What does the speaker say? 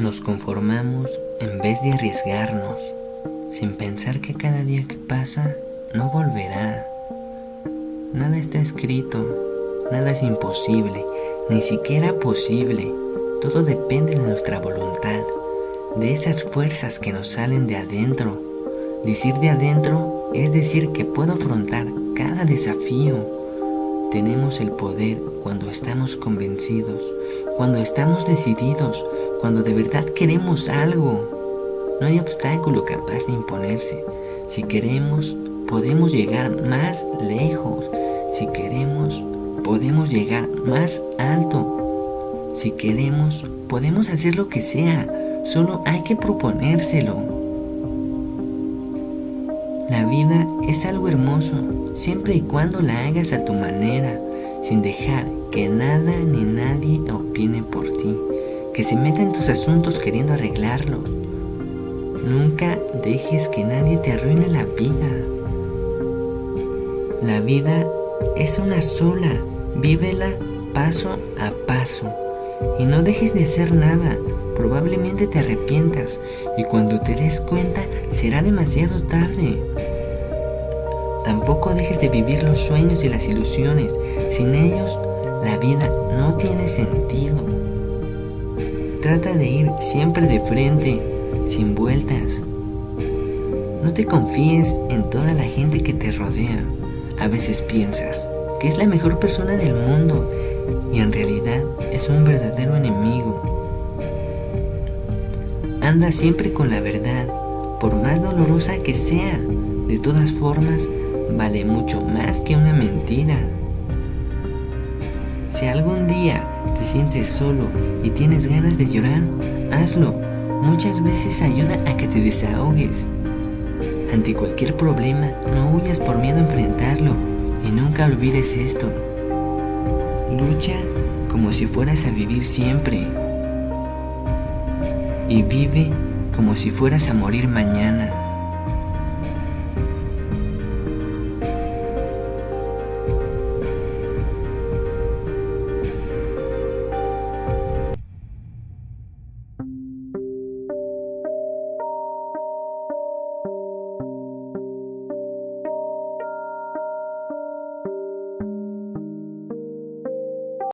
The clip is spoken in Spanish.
Nos conformamos en vez de arriesgarnos, sin pensar que cada día que pasa no volverá. Nada está escrito, nada es imposible, ni siquiera posible. Todo depende de nuestra voluntad, de esas fuerzas que nos salen de adentro. Decir de adentro es decir que puedo afrontar cada desafío. Tenemos el poder cuando estamos convencidos, cuando estamos decididos, cuando de verdad queremos algo. No hay obstáculo capaz de imponerse. Si queremos, podemos llegar más lejos. Si queremos, podemos llegar más alto. Si queremos, podemos hacer lo que sea. Solo hay que proponérselo. La vida es algo hermoso, siempre y cuando la hagas a tu manera, sin dejar que nada ni nadie opine por ti que se meta en tus asuntos queriendo arreglarlos. Nunca dejes que nadie te arruine la vida. La vida es una sola, vívela paso a paso. Y no dejes de hacer nada, probablemente te arrepientas y cuando te des cuenta será demasiado tarde. Tampoco dejes de vivir los sueños y las ilusiones, sin ellos la vida no tiene sentido. Trata de ir siempre de frente, sin vueltas. No te confíes en toda la gente que te rodea. A veces piensas que es la mejor persona del mundo y en realidad es un verdadero enemigo. Anda siempre con la verdad, por más dolorosa que sea. De todas formas, vale mucho más que una mentira. Si algún día te sientes solo y tienes ganas de llorar, hazlo. Muchas veces ayuda a que te desahogues. Ante cualquier problema, no huyas por miedo a enfrentarlo y nunca olvides esto. Lucha como si fueras a vivir siempre. Y vive como si fueras a morir mañana.